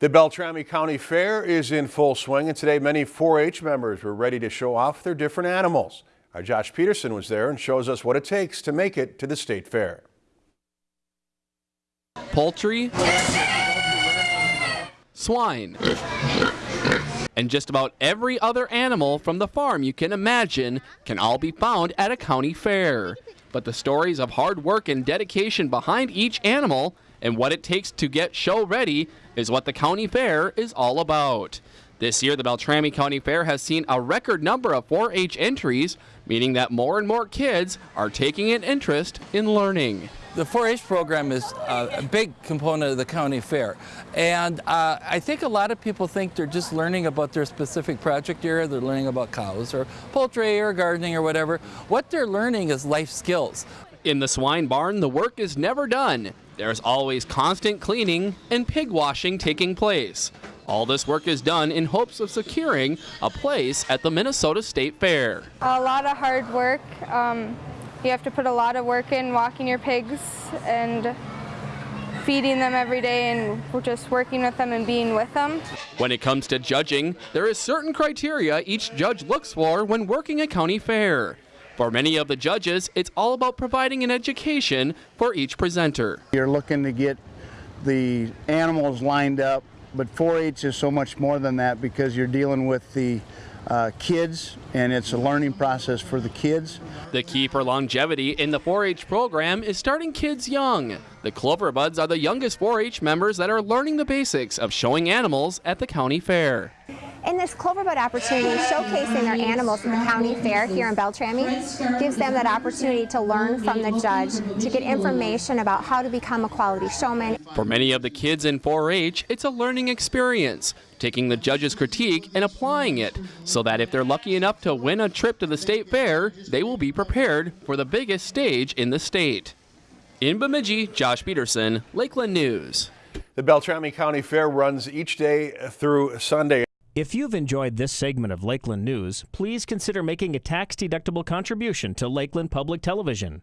The Beltrami County Fair is in full swing and today many 4-H members were ready to show off their different animals. Our Josh Peterson was there and shows us what it takes to make it to the state fair. Poultry, swine, and just about every other animal from the farm you can imagine can all be found at a county fair. But the stories of hard work and dedication behind each animal and what it takes to get show ready is what the county fair is all about. This year, the Beltrami County Fair has seen a record number of 4 H entries, meaning that more and more kids are taking an interest in learning. The 4-H program is uh, a big component of the county fair. And uh, I think a lot of people think they're just learning about their specific project area. They're learning about cows or poultry or gardening or whatever. What they're learning is life skills. In the swine barn, the work is never done. There's always constant cleaning and pig washing taking place. All this work is done in hopes of securing a place at the Minnesota State Fair. A lot of hard work. Um, you have to put a lot of work in walking your pigs and feeding them every day and just working with them and being with them. When it comes to judging, there is certain criteria each judge looks for when working a county fair. For many of the judges, it's all about providing an education for each presenter. You're looking to get the animals lined up, but 4-H is so much more than that because you're dealing with the uh, kids and it's a learning process for the kids. The key for longevity in the 4-H program is starting kids young. The Cloverbuds are the youngest 4-H members that are learning the basics of showing animals at the county fair. In this Cloverbud opportunity, showcasing their animals at the county fair here in Beltrami gives them that opportunity to learn from the judge, to get information about how to become a quality showman. For many of the kids in 4-H, it's a learning experience, taking the judge's critique and applying it, so that if they're lucky enough to win a trip to the state fair, they will be prepared for the biggest stage in the state. In Bemidji, Josh Peterson, Lakeland News. The Beltrami County Fair runs each day through Sunday. If you've enjoyed this segment of Lakeland News, please consider making a tax-deductible contribution to Lakeland Public Television.